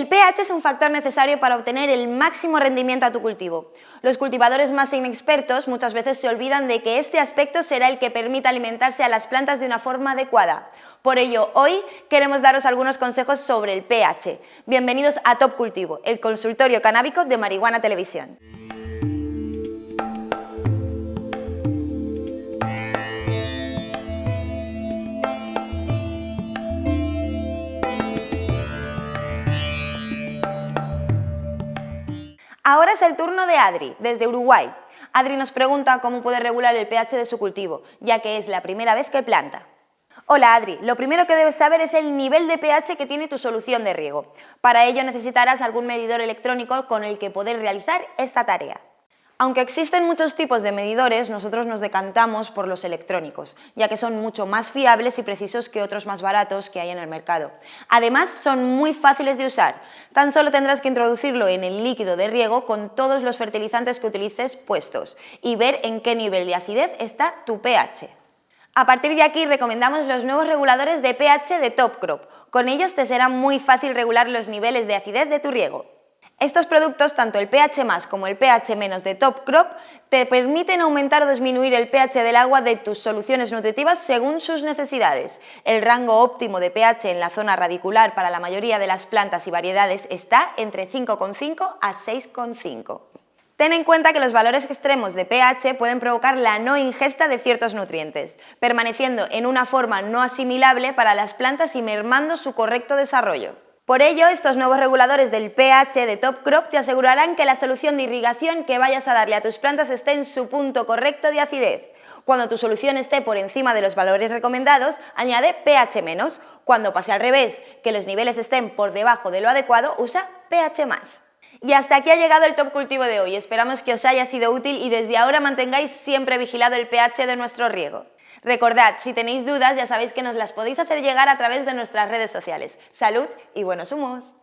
pH es un factor necesario para obtener el máximo rendimiento a tu cultivo. Los cultivadores más inexpertos muchas veces se olvidan de que este aspecto será el que permita alimentarse a las plantas de una forma adecuada. Por ello, hoy queremos daros algunos consejos sobre el pH. Bienvenidos a Top Cultivo, el consultorio canábico de Marihuana Televisión. Ahora es el turno de Adri, desde Uruguay. Adri nos pregunta cómo puede regular el pH de su cultivo, ya que es la primera vez que planta. Hola Adri, lo primero que debes saber es el nivel de pH que tiene tu solución de riego. Para ello necesitarás algún medidor electrónico con el que poder realizar esta tarea. Aunque existen muchos tipos de medidores, nosotros nos decantamos por los electrónicos, ya que son mucho más fiables y precisos que otros más baratos que hay en el mercado. Además, son muy fáciles de usar. Tan solo tendrás que introducirlo en el líquido de riego con todos los fertilizantes que utilices puestos y ver en qué nivel de acidez está tu pH. A partir de aquí recomendamos los nuevos reguladores de pH de Top Crop. Con ellos te será muy fácil regular los niveles de acidez de tu riego. Estos productos, tanto el pH más como el pH menos de Top Crop, te permiten aumentar o disminuir el pH del agua de tus soluciones nutritivas según sus necesidades. El rango óptimo de pH en la zona radicular para la mayoría de las plantas y variedades está entre 5,5 a 6,5. Ten en cuenta que los valores extremos de pH pueden provocar la no ingesta de ciertos nutrientes, permaneciendo en una forma no asimilable para las plantas y mermando su correcto desarrollo. Por ello, estos nuevos reguladores del pH de Top Crop te asegurarán que la solución de irrigación que vayas a darle a tus plantas esté en su punto correcto de acidez. Cuando tu solución esté por encima de los valores recomendados, añade pH. Cuando pase al revés, que los niveles estén por debajo de lo adecuado, usa pH. Y hasta aquí ha llegado el Top Cultivo de hoy. Esperamos que os haya sido útil y desde ahora mantengáis siempre vigilado el pH de nuestro riego. Recordad, si tenéis dudas ya sabéis que nos las podéis hacer llegar a través de nuestras redes sociales. ¡Salud y buenos humos!